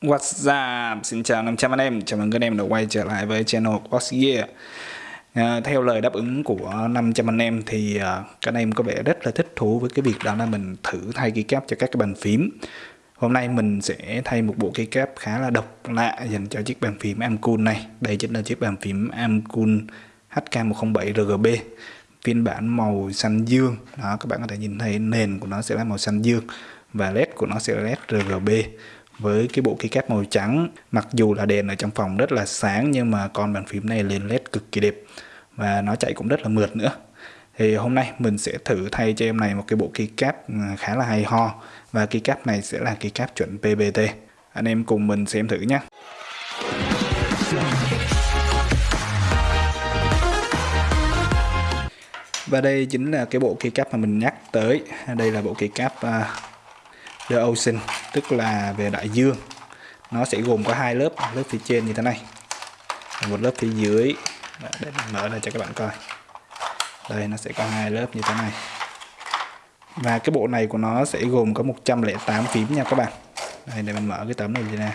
What's up? Xin chào 500 anh em, chào mừng các anh em đã quay trở lại với channel Box Year à, Theo lời đáp ứng của 500 anh em thì à, các anh em có vẻ rất là thích thú với cái việc đó là mình thử thay keycap cho các cái bàn phím. Hôm nay mình sẽ thay một bộ keycap khá là độc lạ dành cho chiếc bàn phím Amcool này. Đây chính là chiếc bàn phím Amcool HK107 RGB phiên bản màu xanh dương. Đó các bạn có thể nhìn thấy nền của nó sẽ là màu xanh dương và led của nó sẽ là led RGB với cái bộ keycap màu trắng. Mặc dù là đèn ở trong phòng rất là sáng nhưng mà con bàn phím này lên led cực kỳ đẹp và nó chạy cũng rất là mượt nữa. Thì hôm nay mình sẽ thử thay cho em này một cái bộ keycap ừ, khá là hay ho. Và keycap này sẽ là keycap chuẩn PBT anh em cùng mình xem thử nhé. Và đây chính là cái bộ keycap mà mình nhắc tới. Đây là bộ keycap uh, à, The Ocean tức là về đại dương. Nó sẽ gồm có hai lớp lớp phía trên như thế này. Một lớp phía dưới. Để mình mở ra cho các bạn coi. Đây, nó sẽ có hai lớp như thế này. Và cái bộ này của nó sẽ gồm có 108 phím nha các bạn. Đây, để mình mở cái tấm này ra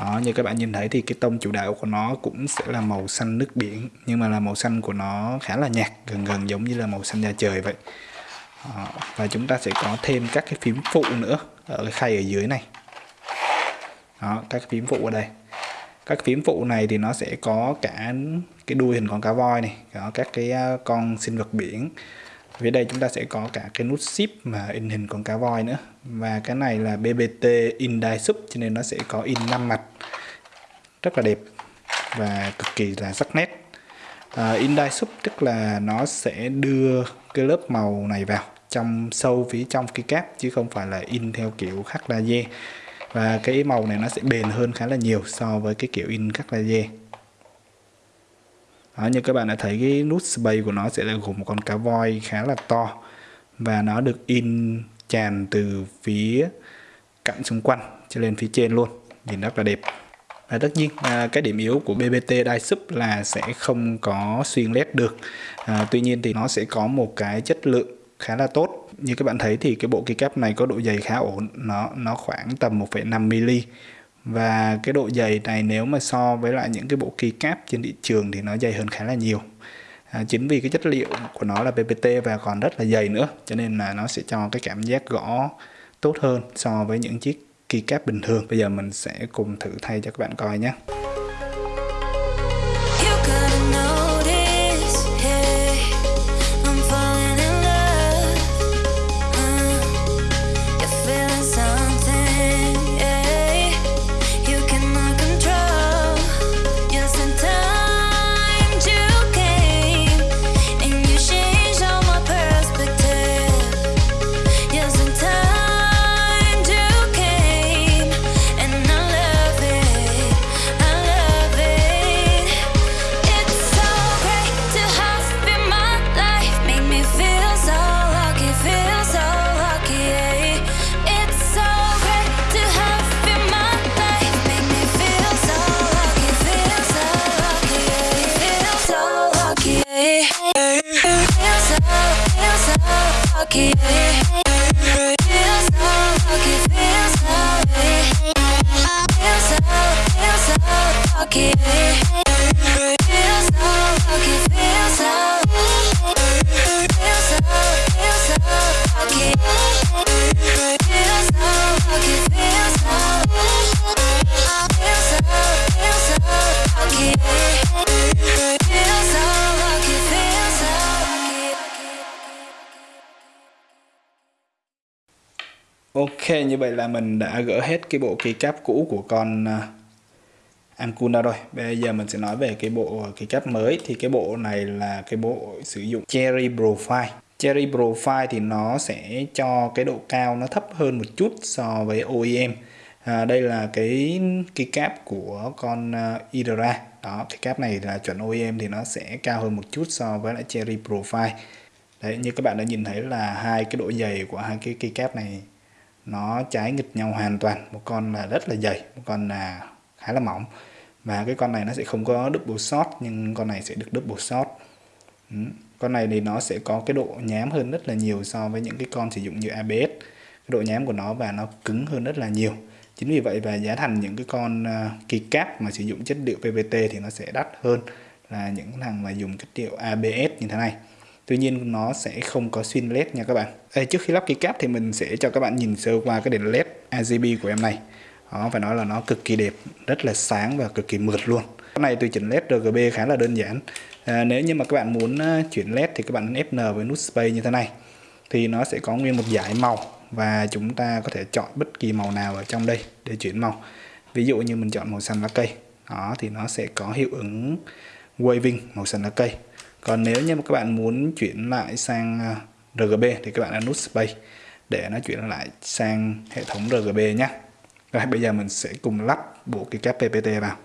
đó, như các bạn nhìn thấy thì cái tông chủ đạo của nó cũng sẽ là màu xanh nước biển, nhưng mà là màu xanh của nó khá là nhạt, gần gần giống như là màu xanh da trời vậy đó. và chúng ta sẽ có thêm các cái phím phụ nữa ở cái khay ở dưới này. Đó, các phím phụ ở đây. Các phím phụ này thì nó sẽ có cả cái đuôi hình con cá voi này có các cái ờ, con sinh vật biển. Phía đây chúng ta sẽ có cả cái nút ship mà in hình con cá voi nữa. Và cái này là BBT in die sub cho nên nó sẽ có in 5 mặt. Rất là đẹp và cực kỳ là sắc nét. À, uh, in die sub tức là nó sẽ đưa cái lớp màu này vào trong sâu phía trong cái cáp chứ không phải là in theo kiểu khắc laser. Và cái màu này nó sẽ bền hơn khá là nhiều so với cái kiểu in khắc laser. Đó, như các bạn đã thấy cái nút space của nó sẽ là gồm một con cá voi khá là to. Và nó được in tràn từ phía cạnh xung quanh cho lên phía trên luôn. Nhìn rất là đẹp và tất nhiên à, cái điểm yếu của BBT Dive Sub là sẽ không có xuyên led được. À, tuy nhiên thì nó sẽ có một cái chất lượng khá là tốt. Như các bạn thấy thì cái bộ keycap này có độ dày khá ổn nó nó khoảng tầm 1,5 mm và cái độ dày này nếu mà so với lại những cái bộ keycap trên thị trường thì nó dày hơn khá là nhiều. À, chính vì cái chất liệu của nó là PPT và còn rất là dày nữa cho nên là nó sẽ cho cái cảm giác gõ tốt hơn so với những chiếc keycap bình thường. Bây giờ mình sẽ cùng thử thay cho các bạn coi nhé. Lucky. Ok, như vậy là mình đã gỡ hết cái bộ keycap cũ của con uh, rồi. Bây giờ mình sẽ nói về cái bộ keycap mới. Thì cái bộ này là cái bộ sử dụng Cherry Profile. Cherry Profile thì nó sẽ cho cái độ cao nó thấp hơn một chút so với OEM. À, đây là cái keycap của con à, uh, Idra. Đó, cái cáp này là chuẩn OEM thì nó sẽ cao hơn một chút so với lại Cherry Profile. Đấy, như các bạn đã nhìn thấy là hai cái độ dày của hai cái keycap này nó trái nghịch nhau hoàn toàn. Một con là rất là dày một con là khá là mỏng. Và cái con này nó sẽ không có double shot nhưng con này sẽ được double shot. Ừ. con này thì nó sẽ có cái độ nhám hơn rất là nhiều so với những cái con sử dụng như ABS cái độ nhám của nó và nó cứng hơn rất là nhiều. Chính vì vậy và giá thành những cái con uh, cáp mà sử dụng chất liệu PVT thì nó sẽ đắt hơn là những thằng mà dùng chất liệu ABS như thế này tuy nhiên nó sẽ không có xuyên led nha các bạn. Ê, trước khi lắp keycap thì mình sẽ cho các bạn nhìn sơ qua cái đèn led RGB của em này. Đó phải nói là nó cực kỳ đẹp rất là sáng và cực kỳ mượt luôn. Cái này tôi chỉnh led RGB khá là đơn giản. À, nếu như mà các bạn muốn ờ, chuyển led thì các bạn Fn với nút space như thế này. Thì nó sẽ có nguyên một dải màu và chúng ta có thể chọn bất kỳ màu nào ở trong đây để chuyển màu. Ví dụ như mình chọn màu xanh lá cây. Đó thì nó sẽ có hiệu ứng waving màu xanh lá cây còn nếu như mà các bạn muốn chuyển lại sang à, RGB thì các bạn ấn nút space để nó chuyển lại sang hệ thống RGB nhé. Rồi, bây giờ mình sẽ cùng lắp bộ cái cáp PPT vào.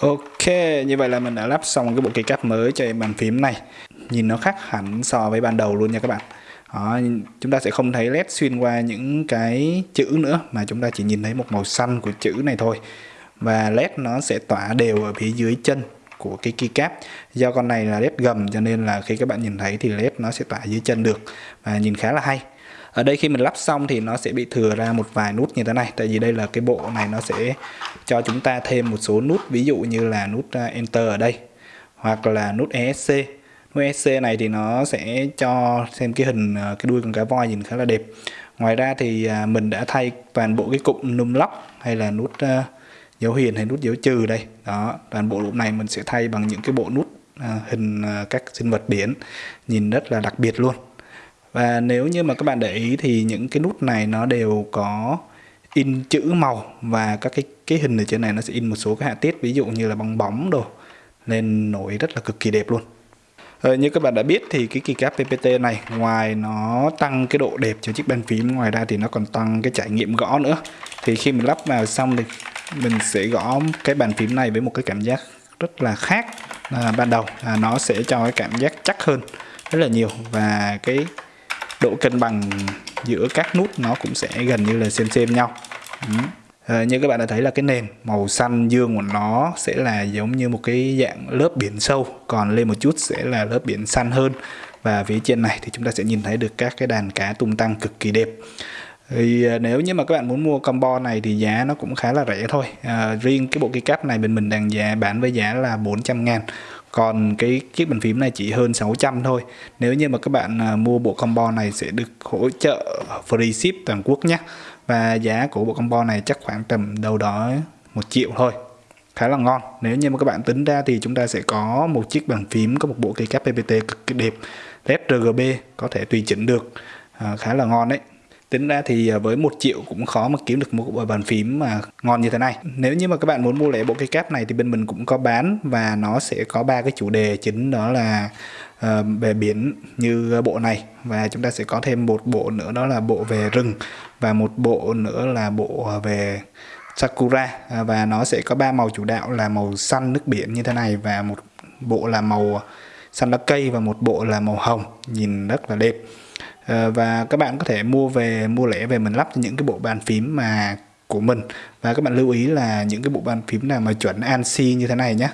Ok, như vậy là mình đã lắp xong cái bộ keycap mới cho bàn phím này. Nhìn nó khác hẳn so với ban đầu luôn nha các bạn. Đó, Chúng ta sẽ không thấy led xuyên qua những cái chữ nữa Mà chúng ta chỉ nhìn thấy một màu xanh của chữ này thôi. Và led nó sẽ tỏa đều ở phía dưới chân của cái keycap Do con này là led gầm cho nên là khi các bạn nhìn thấy thì led nó sẽ tỏa dưới chân được. Và nhìn khá là hay ở đây khi mình lắp xong thì nó sẽ bị thừa ra một vài nút như thế này. Tại vì đây là cái bộ này nó sẽ cho chúng ta thêm một số nút, ví dụ như là nút à, enter ở đây, hoặc là nút ESC nút ESC này thì nó sẽ cho xem cái hình à, cái đuôi con cá voi nhìn khá là đẹp. Ngoài ra thì à, mình đã thay toàn bộ cái cụm num lock hay là nút dấu hiền hay nút dấu trừ đây. Đó, toàn bộ lúc này mình sẽ thay bằng những cái bộ nút hình các sinh vật biển, nhìn rất là đặc biệt luôn và nếu như mà các bạn để ý thì những cái nút này nó đều có in chữ màu và các cái cái hình ở trên này nó sẽ in một số cái họa tiết ví dụ như là bong bóng đồ nên nổi rất là cực kỳ đẹp luôn. Ờ, như các bạn đã biết thì cái keycap PPT này ngoài nó tăng cái độ đẹp cho chiếc bàn phím ngoài ra thì nó còn tăng cái trải nghiệm gõ nữa. Thì khi mình lắp vào xong thì mình sẽ gõ cái bàn phím này với một cái cảm giác rất là khác à, ban đầu. À, nó sẽ cho cái cảm giác chắc hơn rất là nhiều và cái độ cân bằng giữa các nút nó cũng sẽ gần như là xem xem nhau. À, như các bạn đã thấy là cái nền màu xanh dương của nó sẽ là giống như một cái dạng lớp biển sâu còn lên một chút sẽ là lớp biển xanh hơn. Và phía trên này thì chúng ta sẽ nhìn thấy được các cái đàn cá tung tăng cực kỳ đẹp. Thì ờ, nếu như mà các bạn muốn mua combo này thì giá nó cũng khá là rẻ thôi. À, riêng cái bộ keycap này bên mình đang giá bán với giá là 400 ngàn còn cái chiếc bàn phím này chỉ hơn 600 thôi. Nếu như mà các bạn à, mua bộ combo này sẽ được hỗ trợ free ship toàn quốc nhé. Và giá của bộ combo này chắc khoảng tầm đâu đó một triệu thôi. Khá là ngon. Nếu như mà các bạn tính ra thì chúng ta sẽ có một chiếc bàn phím có một bộ cây cáp PPT cực kỳ đẹp. Led RGB có thể tùy chỉnh được. À, khá là ngon đấy tính ra thì à, với một triệu cũng khó mà kiếm được một bộ bàn phím mà ngon như thế này. Nếu như mà các bạn muốn mua lại bộ cây cáp này thì bên mình cũng có bán và nó sẽ có ba cái chủ đề chính đó là ờ, uh, về biển như bộ này và chúng ta sẽ có thêm một bộ nữa đó là bộ về rừng và một bộ nữa là bộ à, về sakura và nó sẽ có ba màu chủ đạo là màu xanh nước biển như thế này và một bộ là màu xanh lá cây và một bộ là màu hồng. Nhìn rất là đẹp. Ờ, và các bạn có thể mua về mua lẻ về mình lắp cho những cái bộ bàn phím mà của mình. Và các bạn lưu ý là những cái bộ bàn phím nào mà chuẩn ANSI như thế này nhé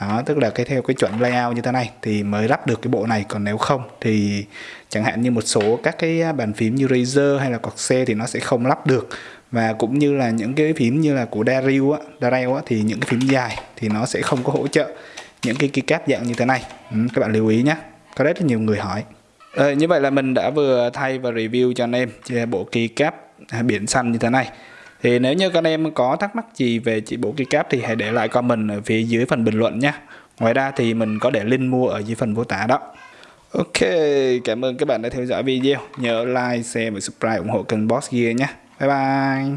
đó tức là cái theo cái chuẩn layout như thế này thì mới lắp được cái bộ này còn nếu không thì chẳng hạn như một số các cái bàn phím như Razer hay là Corsair thì nó sẽ không lắp được. Và cũng như là những cái phím như là của Dario á, Dario á thì những cái phím dài thì nó sẽ không có hỗ trợ những cái keycap dạng như thế này. Ừ, các bạn lưu ý nhé có rất là nhiều người hỏi ờ, như vậy là mình đã vừa thay và review cho anh em bộ keycap à, biển xanh như thế này thì nếu như các anh em có thắc mắc gì về chỉ bộ keycap thì hãy để lại comment ở phía dưới phần bình luận nhé ngoài ra thì mình có để link mua ở dưới phần mô tả đó Ok, cảm ơn các bạn đã theo dõi video. Nhớ like, share và subscribe ủng hộ kênh Boss Gear nhé. Bye bye.